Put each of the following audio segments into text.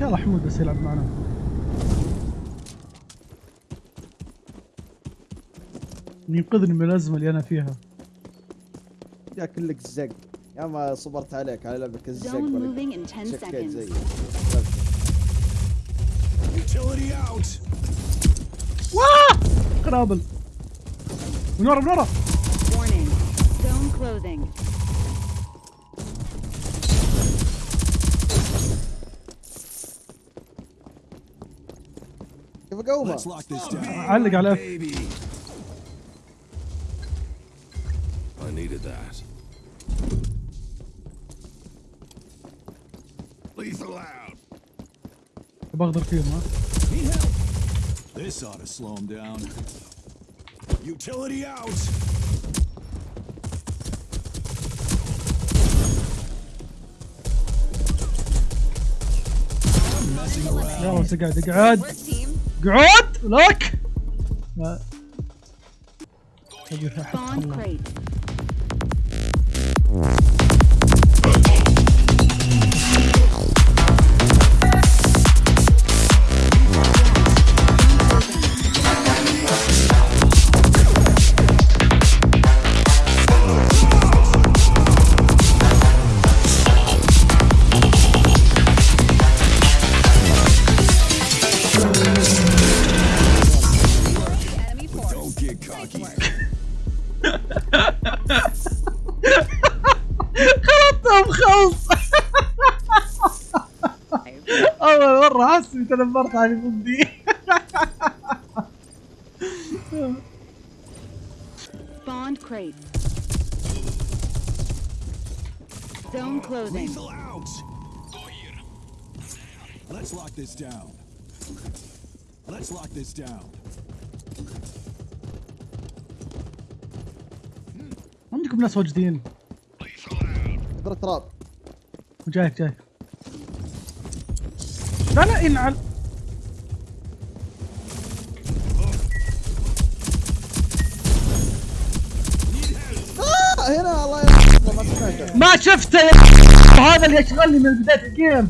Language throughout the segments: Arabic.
يلا حمود بس يلعب معنا. ينقذني من الأزمة اللي أنا فيها. يا كلك زق يا ما صبرت عليك على لعبك الزق Zone ولا moving in 10 شكيت. زي. واه قنابل من ورا من ورا down. علق على اف Baby. I needed that. Lethal out. بغدر فيهم ها Need help. This ought to slow him down. Utility out. I'm messing around. يلا بس اقعد اقعد Work team. اقعد لك لا أبي أحط Spawn الله. crate. Get cocky. خلطتهم خلص اول مره احس اني تنمرت على بندي Spawned crate. Zone closing. Lethal out. Go here. Let's lock this down. Let's lock this down. عندكم ناس واجدين. كثر تراب جايك جايك. لا لا ينعل آه هنا الله ما سمعته. ما شفته. يا هذا اللي يشغلني من بدايه الجيم.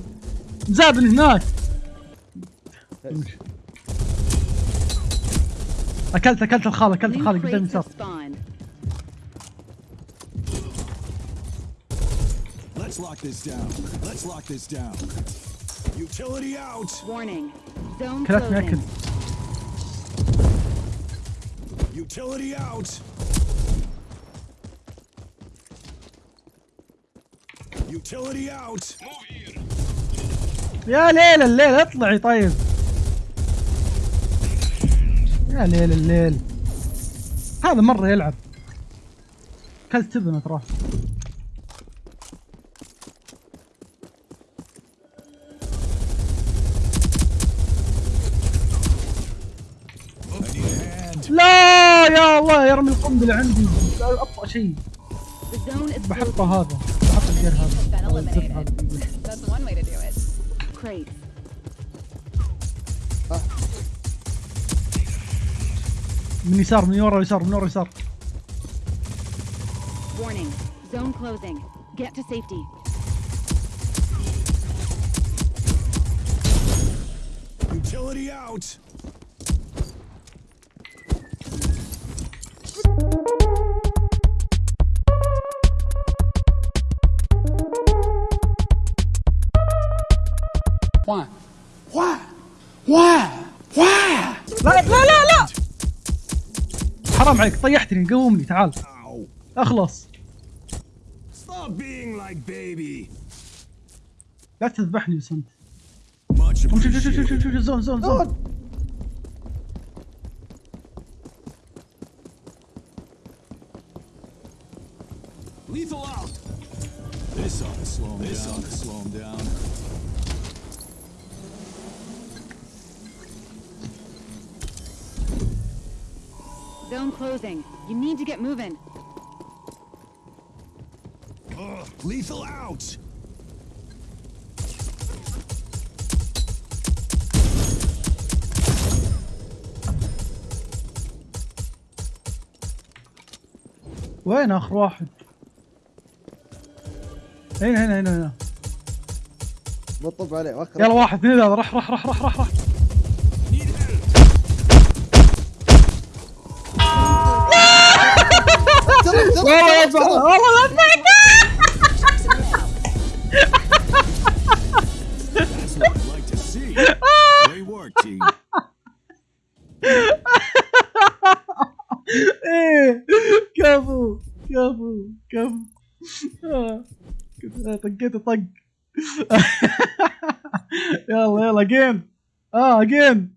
مزابل هناك. أكلت أكلت الخال أكلت الخال قدام crates Let's lock this down. Let's lock this down. Utility out. Warning. Zone closing. Utility out. Utility out. Move here. يا ليل الليل اطلعي طيب يا ليل الليل هذا مرة يلعب كلت تبنى ترى I need a hand. لا يا الله يرمي القنبلة عندي. أبطأ شيء. بحطه هذا. بحط الجير هذا. من يسار من ورا يسار من ورا يسار Utility out. لا لا لا لا حرام عليك طيحتني قومني تعال. اخلص Stop being like baby. لا تذبحني بس انت شوف شوف شوف شوف. شوف zone zone zone Lethal out. This ought to slow him this down. Ought to slow him down. Closing. You need to get moving. Ugh, lethal out. وين آخر واحد هنا هنا هنا هنا بطب عليه يلا واحد اثنين هذا رح رح رح رح Wait, let's go. Oh, let's go. That's what I'd like to see. Great work, team. Kamu, again. Ah, again.